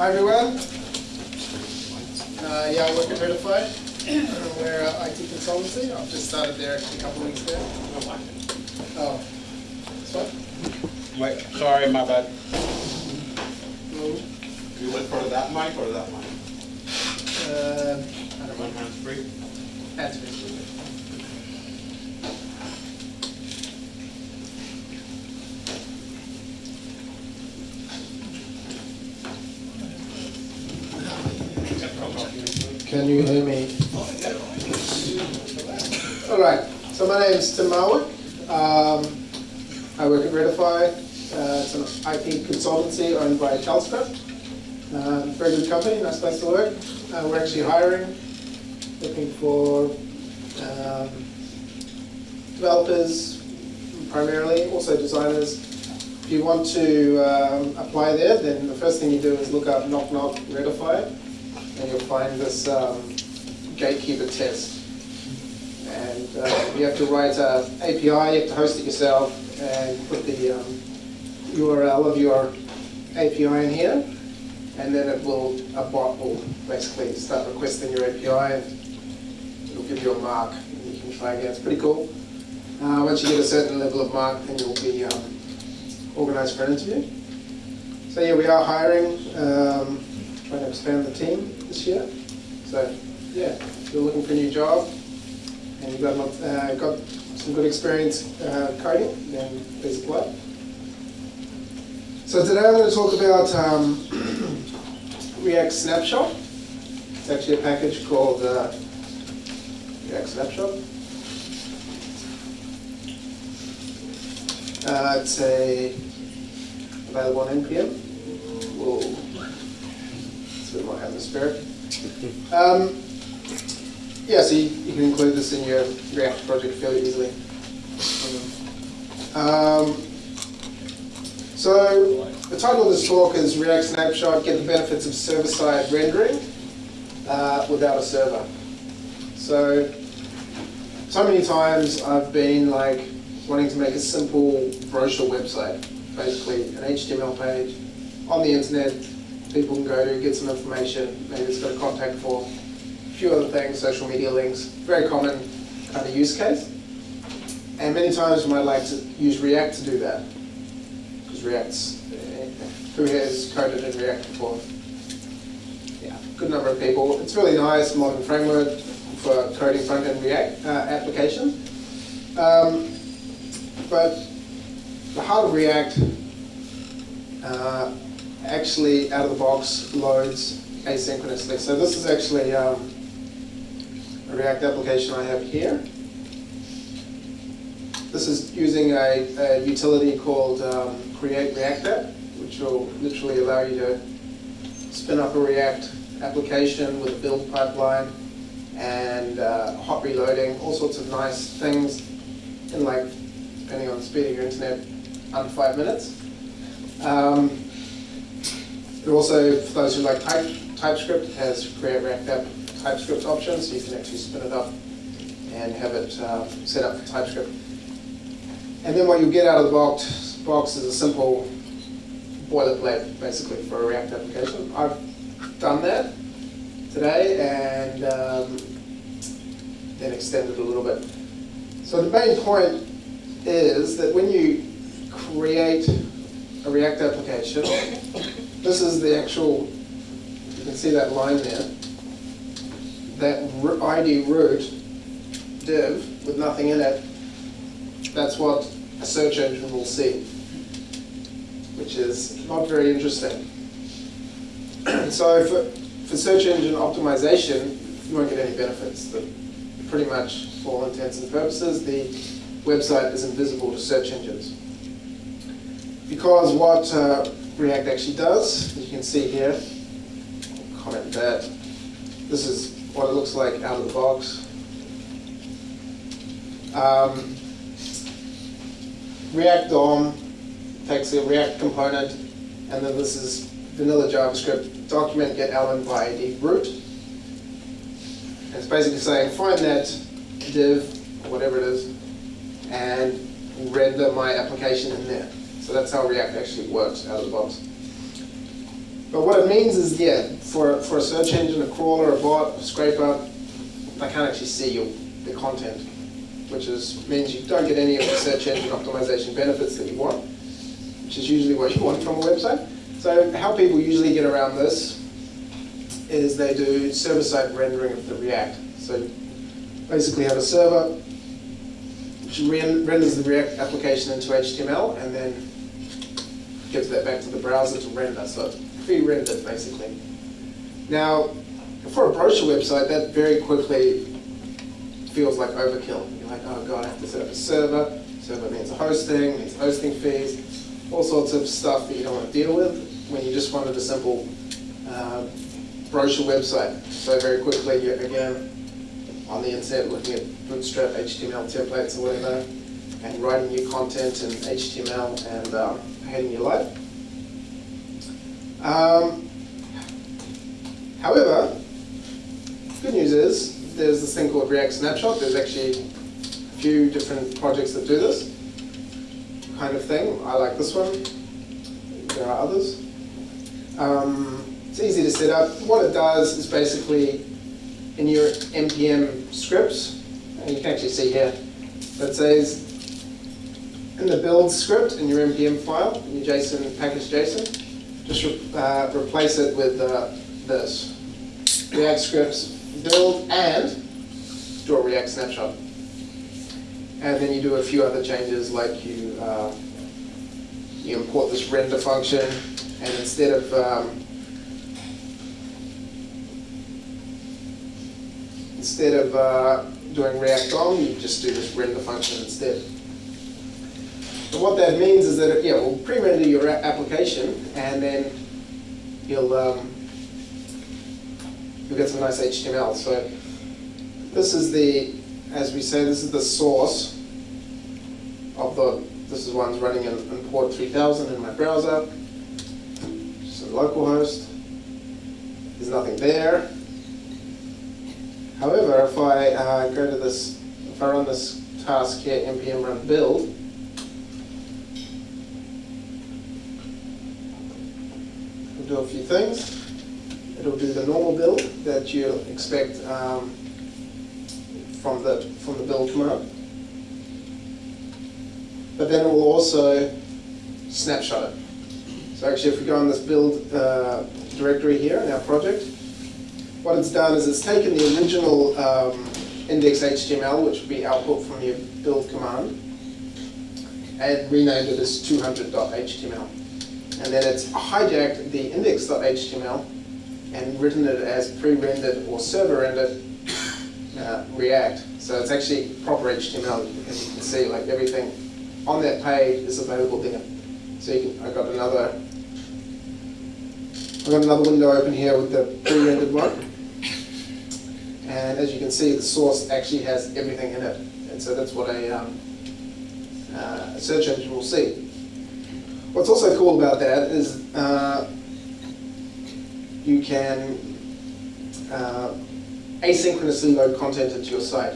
Hi everyone. Uh, yeah, I work at Readify. We're uh, IT consultancy. I've just started there a couple weeks ago. Oh, one? Wait, sorry, my bad. No. You went for that mic or that mic? Uh, I don't One know. hands free? Hands free. Can you hear me? All right, so my name is Tim Marwood. Um, I work at Readify. Uh, it's an IT consultancy owned by Telstra. Um, very good company, nice place to work. Uh, we're actually hiring, looking for um, developers primarily, also designers. If you want to um, apply there, then the first thing you do is look up Knock Knock Readify, and you'll find this um, gatekeeper test. And uh, you have to write an API, you have to host it yourself, and put the um, URL of your API in here, and then it will, a bot will basically start requesting your API, and it'll give you a mark, and you can try again. It's pretty cool. Uh, once you get a certain level of mark, then you'll be um, organised for an interview. So yeah, we are hiring, um, trying to expand the team this year. So yeah, if you're looking for a new job and you've got, uh, got some good experience uh, coding, then please apply. So today I'm going to talk about um, React Snapshot. It's actually a package called uh, React Snapshot. Uh, it's a available on NPM. Bit more atmospheric. Um, yeah, so you, you can include this in your React project fairly easily. Um, so the title of this talk is React Snapshot: Get the benefits of server-side rendering uh, without a server. So, so many times I've been like wanting to make a simple brochure website, basically an HTML page on the internet. People can go to get some information. Maybe it's got a contact form, a few other things, social media links. Very common kind of use case. And many times you might like to use React to do that because React's, uh, who has coded in React before? Yeah, good number of people. It's really nice, modern framework for coding front-end React uh, applications. Um, but the heart of React uh, actually, out of the box, loads asynchronously. So this is actually um, a React application I have here. This is using a, a utility called um, Create React App, which will literally allow you to spin up a React application with a build pipeline and uh, hot reloading, all sorts of nice things in like, depending on the speed of your internet, under five minutes. Um, it also, for those who like type, TypeScript, has Create React App TypeScript options, so you can actually spin it up and have it uh, set up for TypeScript. And then what you get out of the box, box is a simple boilerplate, basically, for a React application. I've done that today and um, then extended a little bit. So the main point is that when you create a React application, this is the actual, you can see that line there, that ID root div with nothing in it, that's what a search engine will see, which is not very interesting. so for, for search engine optimization, you won't get any benefits. The, pretty much, for all intents and purposes, the website is invisible to search engines. Because what uh, React actually does, you can see here, I'll comment that, this is what it looks like out of the box. Um, React DOM takes a React component, and then this is vanilla JavaScript, document get element by ID root. It's basically saying find that div, or whatever it is, and render my application in there. So that's how React actually works out of the box. But what it means is, yeah, for, for a search engine, a crawler, a bot, a scraper, they can't actually see your, the content, which is, means you don't get any of the search engine optimization benefits that you want, which is usually what you want from a website. So how people usually get around this is they do server-side rendering of the React. So basically have a server which ren- renders the React application into HTML and then gives that back to the browser to render. So it's pre-rendered basically. Now, for a brochure website, that very quickly feels like overkill. You're like, oh god, I have to set up a server. Server means hosting, means hosting fees, all sorts of stuff that you don't want to deal with when you just wanted a simple uh, brochure website. So very quickly, you're again on the internet looking at Bootstrap HTML templates or whatever, and writing your content in HTML and um, hating your life. Um, however, good news is there's this thing called React Snapshot. There's actually a few different projects that do this kind of thing. I like this one. There are others. Um, it's easy to set up. What it does is basically in your npm scripts, and you can actually see here, that says in the build script in your npm file, in your JSON package JSON, just re uh, replace it with uh, this. React scripts build and do a React snapshot. And then you do a few other changes like you, uh, you import this render function and instead of um, instead of uh, doing React DOM, you just do this render function instead. What that means is that yeah, we'll pre-render your application and then you'll um, you'll get some nice HTML. So this is the, as we say, this is the source of the. This is one's running in, in port 3000 in my browser. Just localhost. There's nothing there. However, if I uh, go to this, if I run this task here, npm run build, do a few things. It'll do the normal build that you expect um, from the from the build command. But then it will also snapshot it. So actually, if we go on this build uh, directory here in our project, what it's done is it's taken the original um, index.html, which would be output from your build command, and renamed it as 200.html. And then it's hijacked the index.html and written it as pre-rendered or server-rendered uh, React. So it's actually proper HTML, as you can see, like everything on that page is available there. So you can, I got another, I've got another window open here with the pre-rendered one. And as you can see, the source actually has everything in it. And so that's what a, um, uh, search engine will see. What's also cool about that is uh, you can uh, asynchronously load content into your site.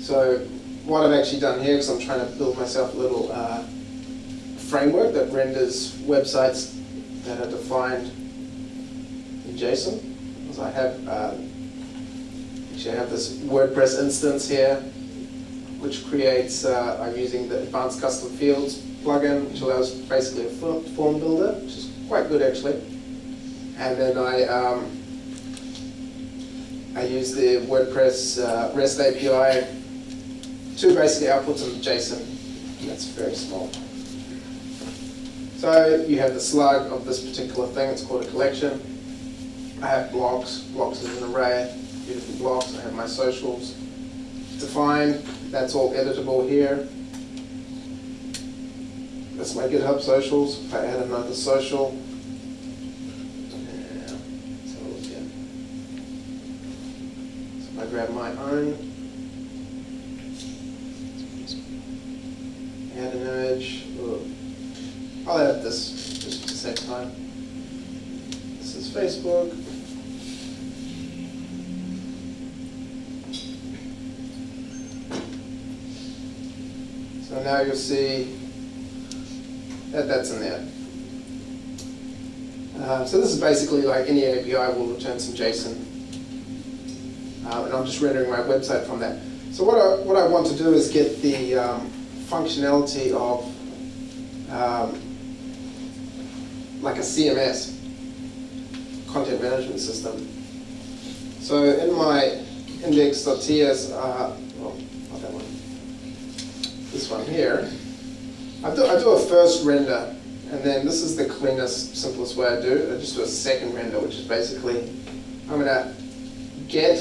So what I've actually done here, because I'm trying to build myself a little uh, framework that renders websites that are defined in JSON. Because I have, uh, actually I have this WordPress instance here, which creates, uh, I'm using the Advanced Custom Fields plugin, which allows basically a form builder, which is quite good actually. And then I, um, I use the WordPress uh, REST API to basically output some JSON. That's very small. So you have the slug of this particular thing, it's called a collection. I have blocks, blocks is an array, beautiful blocks, I have my socials defined, that's all editable here. That's my GitHub socials, if I add another social. So I grab my own, add an image, Ooh. I'll add this just to save time. This is Facebook. So now you'll see that that's in there. Uh, so this is basically like any API will return some JSON. Um, and I'm just rendering my website from that. So what I, what I want to do is get the um, functionality of um, like a CMS, content management system. So in my index.ts, uh, well, not that one, this one here, I do, I do a first render, and then this is the cleanest, simplest way I do it. I just do a second render, which is basically, I'm gonna get,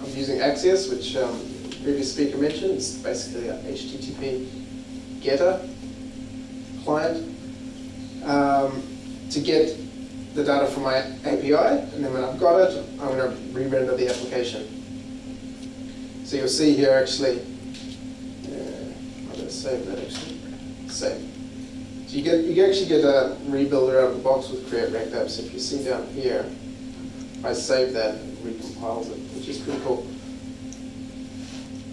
I'm using Axios, which um, previous speaker mentioned, it's basically a HTTP getter client, um, to get the data from my API, and then when I've got it, I'm gonna re-render the application. So you'll see here actually, uh, I'm gonna save that actually, save. So you get, you actually get a rebuilder out of the box with Create React Apps. If you see down here, I save that, it recompiles it, which is pretty cool.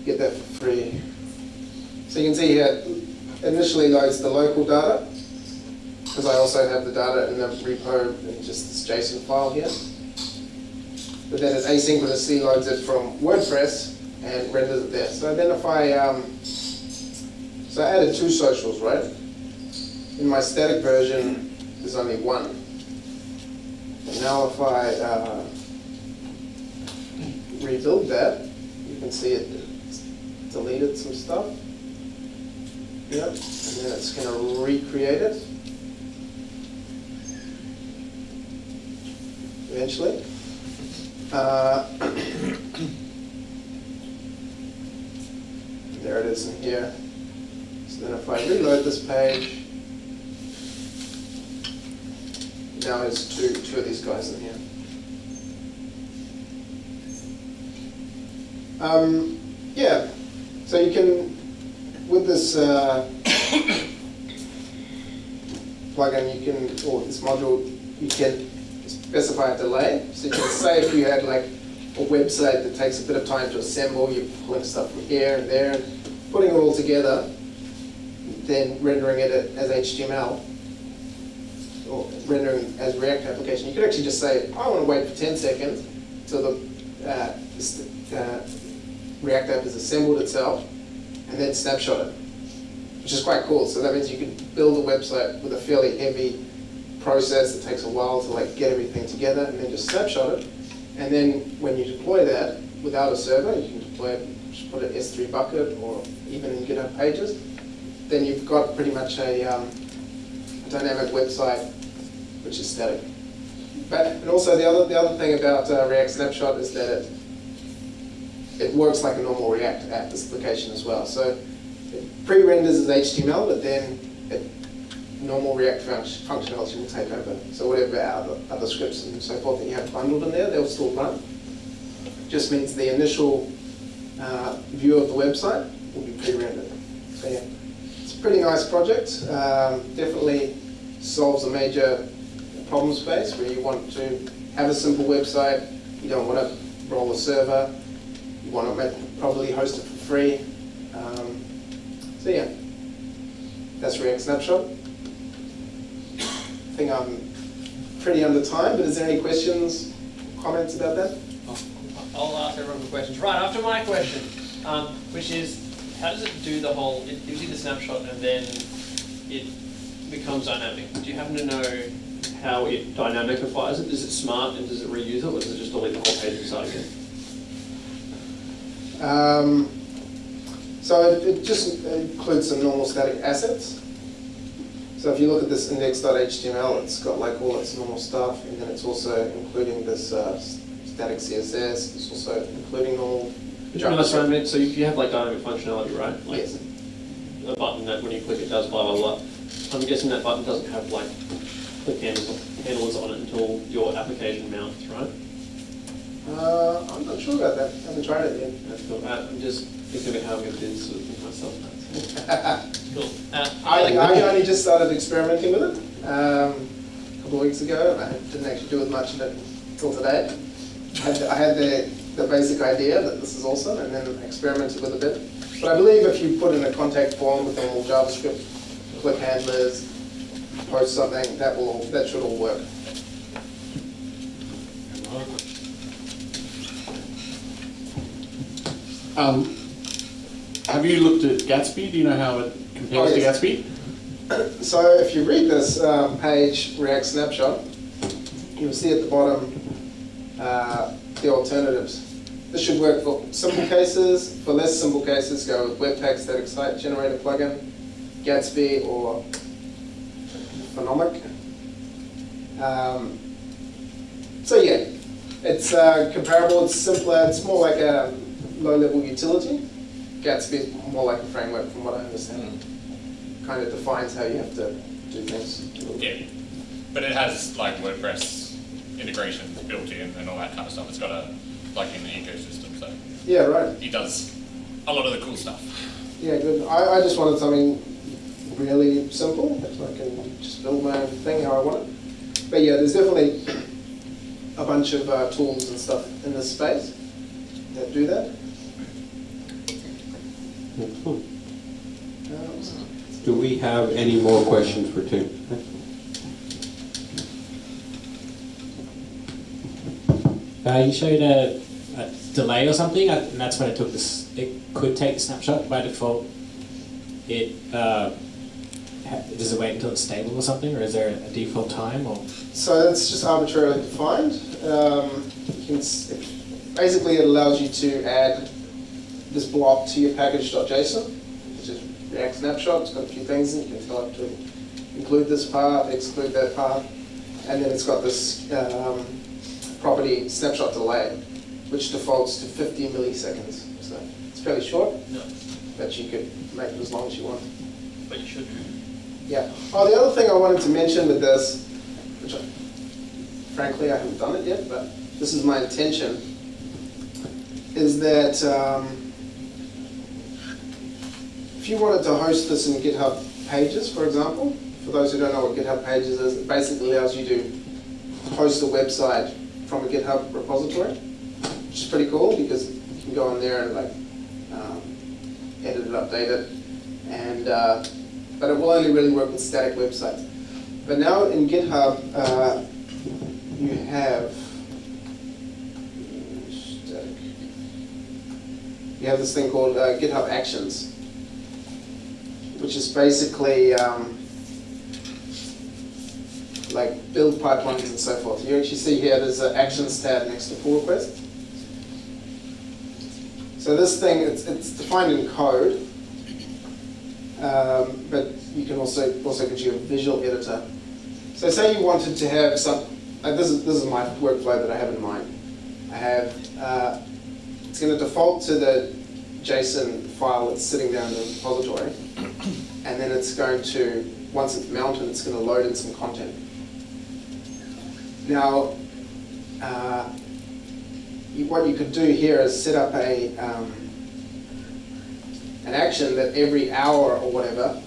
Get that for free. So you can see here, initially loads the local data, because I also have the data in the repo in just this JSON file here. But then it asynchronously loads it from WordPress and renders it there. So then if I, um, so I added two socials, right? In my static version, there's only one. And now if I uh, rebuild that, you can see it deleted some stuff. Yep, and then it's going to recreate it. Eventually. Uh, there it is in here. Then if I reload this page, now there's two, two of these guys in here. Um, yeah, so you can, with this uh, plugin, you can, or this module, you can specify a delay. So you can say if you had like a website that takes a bit of time to assemble, you're pulling stuff from here and there, and putting it all together, then rendering it as HTML, or rendering as React application. You could actually just say, I want to wait for 10 seconds till the uh, uh, React app has assembled itself, and then snapshot it, which is quite cool. So that means you can build a website with a fairly heavy process that takes a while to like get everything together, and then just snapshot it. And then when you deploy that without a server, you can deploy it, just put an S3 bucket or even in GitHub Pages. Then you've got pretty much a, um, dynamic website which is static. But also the other the other thing about uh, React Snapshot is that it it works like a normal React app application as well. So it pre-renders as HTML, but then it, normal React func- functionality will take over. So whatever other, other scripts and so forth that you have bundled in there, they'll still run. Just means the initial uh, view of the website will be pre-rendered. So yeah, pretty nice project. Um, definitely solves a major problem space where you want to have a simple website, you don't want to roll a server, you want to make, probably host it for free. Um, so yeah, that's React Snapshot. I think I'm pretty under time, but is there any questions, comments about that? I'll ask everyone questions. Right, after my question, um, which is, how does it do the whole, it gives you the snapshot and then it becomes dynamic. Do you happen to know how it dynamicifies it? Is it smart and does it reuse it or does it just delete the whole page and start again? Um, so it, just includes some normal static assets. So if you look at this index.html, it's got like all its normal stuff, and then it's also including this uh, static CSS. It's also including normal I meant. So if you have like dynamic functionality, right? Like Yes. a button that when you click it does blah blah blah. I'm guessing that button doesn't have like click handles, handlers on it until your application mounts, right? Uh, I'm not sure about that. I haven't tried it yet. Cool. Uh, I'm just thinking about how I'm going to do this with myself. Cool. Uh, I, I only just started experimenting with it um, a couple of weeks ago, and I didn't actually do as much of it until today. I had, I had the, the basic idea that this is awesome, and then experimented with a bit. But I believe if you put in a contact form with normal JavaScript, click handlers, post something, that will that should all work. Um, have you looked at Gatsby? Do you know how it compares Oh, to. Gatsby? So if you read this um, page, React Snapshot, you'll see at the bottom uh, the alternatives. This should work for simple cases. For less simple cases, go with Webpack Static Site Generator plugin, Gatsby, or Phenomic. Um, so yeah, it's uh, comparable. It's simpler. It's more like a low-level utility. Gatsby is more like a framework, from what I understand. Kind of defines how you have to do things. a little bit. Yeah, but it has like WordPress integration built in and all that kind of stuff. It's got a like in the ecosystem, so Yeah, right. He does a lot of the cool stuff. Yeah, good. I, I just wanted something really simple, that I can just build my own thing how I want it. But yeah, there's definitely a bunch of uh, tools and stuff in this space that do that. Do we have any more questions for Tim? Uh, you showed a, a delay or something, and that's when it took this. It could take the snapshot by default. It uh, does it wait until it's stable or something, or is there a default time? Or So that's just arbitrarily defined. Um, can, basically, it allows you to add this block to your package.json, which is React Snapshot. It's got a few things, and you can tell it to include this part, exclude that part, and then it's got this um, property snapshot delay, which defaults to 50 milliseconds. So it's fairly short, No, but you could make it as long as you want. but you should. Yeah. Oh, the other thing I wanted to mention with this, which I, frankly I haven't done it yet, but this is my intention, is that um, if you wanted to host this in GitHub Pages, for example, for those who don't know what GitHub Pages is, it basically allows you to host a website from a GitHub repository, which is pretty cool because you can go on there and like um, edit it, update it, and uh, but it will only really work with static websites. But now in GitHub, uh, you have static. You have this thing called uh, GitHub Actions, which is basically um, like build pipelines and so forth. You actually see here there's an Actions tab next to pull request. So this thing, it's, it's defined in code, um, but you can also also get you a visual editor. So say you wanted to have some. Uh, this is this is my workflow that I have in mind. I have uh, it's going to default to the JSON file that's sitting down in the repository, and then it's going to once it's mounted, it's going to load in some content. Now, uh, what you could do here is set up a um, an action that every hour or whatever,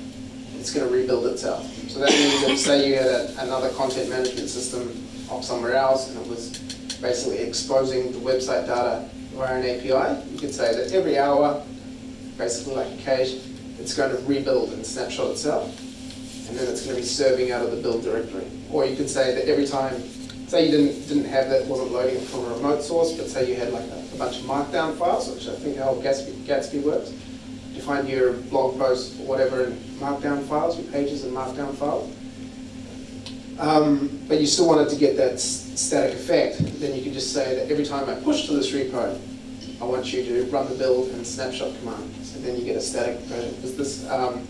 it's going to rebuild itself. So that means if, say, you had a, another content management system off somewhere else and it was basically exposing the website data via an API, you could say that every hour, basically like a cache, it's going to rebuild and snapshot itself, and then it's going to be serving out of the build directory. Or you could say that every time, say you didn't didn't have that, wasn't loading it from a remote source, but say you had like a, a bunch of markdown files, which I think how Gatsby, Gatsby works. You find your blog posts or whatever in markdown files, your pages in markdown files. Um, but you still wanted to get that static effect, then you could just say that every time I push to this repo, I want you to run the build and snapshot command. So then you get a static version. Because this, um,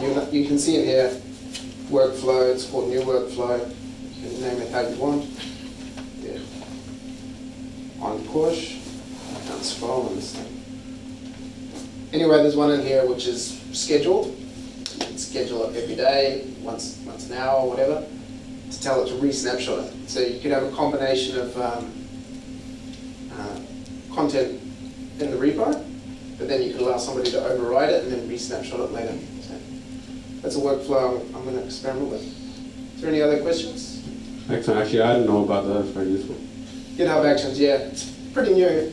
you, you can see in here, workflow, it's called new workflow. Name it how you want. Yeah. On push, can't scroll on this thing. Anyway, there's one in here which is scheduled. You can schedule it every day, once, once an hour, or whatever, to tell it to re-snapshot it. So you could have a combination of um, uh, content in the repo, but then you could allow somebody to override it and then re-snapshot it later. So that's a workflow I'm, I'm going to experiment with. Is there any other questions? Excellent. Actually, I didn't know about that. That's very useful. GitHub Actions, yeah, it's pretty new.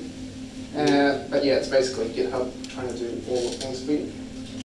Uh, but yeah, it's basically GitHub trying to do all the things for you.